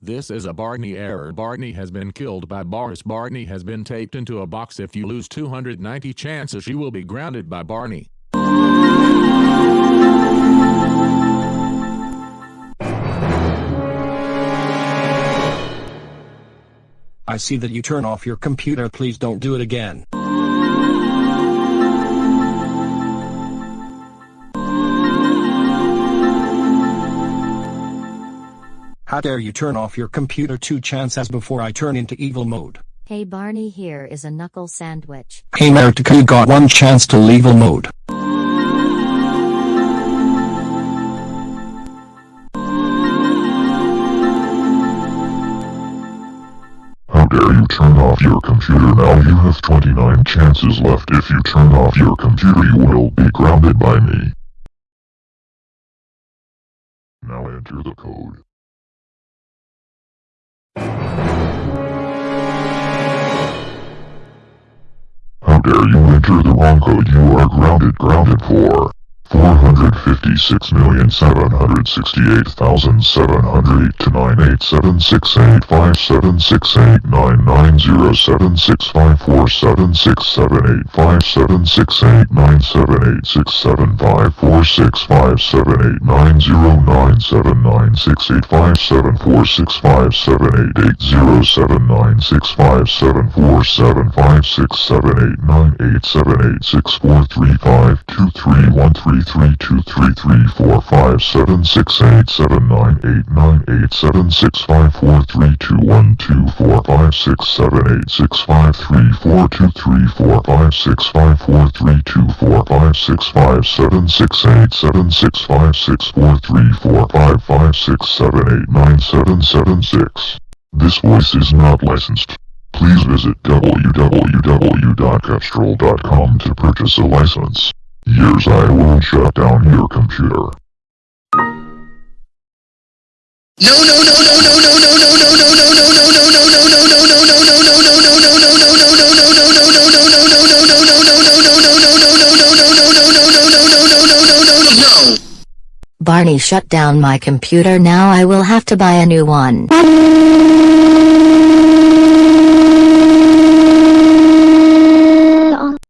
This is a Barney error. Barney has been killed by Boris. Barney has been taped into a box. If you lose 290 chances you will be grounded by Barney. I see that you turn off your computer please don't do it again. How dare you turn off your computer two chances before I turn into evil mode. Hey Barney here is a knuckle sandwich. Hey Martika you got one chance to leave evil mode. How dare you turn off your computer now you have 29 chances left if you turn off your computer you will be grounded by me. Now enter the code. dare you enter the wrong code you are grounded grounded for. 456,768,708 to 98768576899 7 6 5 4 3 2 1 2 4 5 6 7 seven eight six five three four two three four five six five four three two four five six five seven six eight seven six five six four three four five five six seven eight nine seven seven six. This voice is not licensed. Please visit www.cepstral.com to purchase a license. Years I will shut down your computer. No no no no no no no no no no no no no no no no no no no Barney shut down my computer now I will have to buy a new one.